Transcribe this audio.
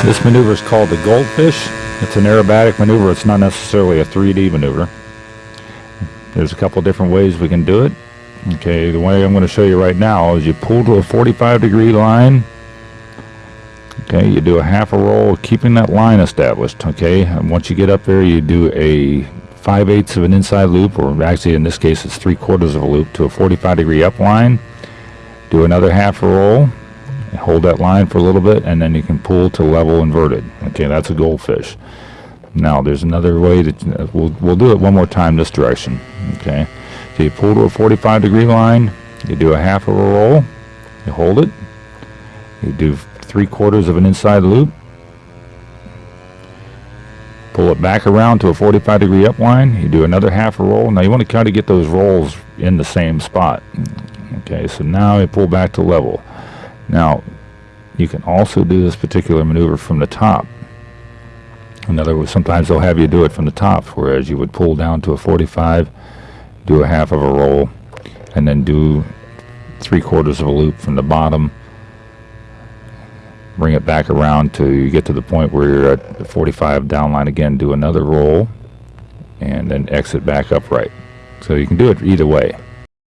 This maneuver is called the goldfish. It's an aerobatic maneuver. It's not necessarily a 3D maneuver. There's a couple different ways we can do it. Okay, the way I'm going to show you right now is you pull to a 45 degree line. Okay, you do a half a roll, keeping that line established. Okay, and once you get up there, you do a 5 eighths of an inside loop, or actually in this case it's 3 quarters of a loop to a 45 degree up line. Do another half a roll, hold that line for a little bit and then you can pull to level inverted. Okay that's a goldfish. Now there's another way to uh, we'll, we'll do it one more time this direction. Okay so you pull to a 45 degree line you do a half of a roll you hold it you do three quarters of an inside loop pull it back around to a 45 degree up line you do another half a roll. Now you want to kind of get those rolls in the same spot. Okay so now you pull back to level. Now, you can also do this particular maneuver from the top. In other words, sometimes they'll have you do it from the top, whereas you would pull down to a 45, do a half of a roll, and then do three quarters of a loop from the bottom, bring it back around to you get to the point where you're at the 45 down line again, do another roll, and then exit back upright. So you can do it either way.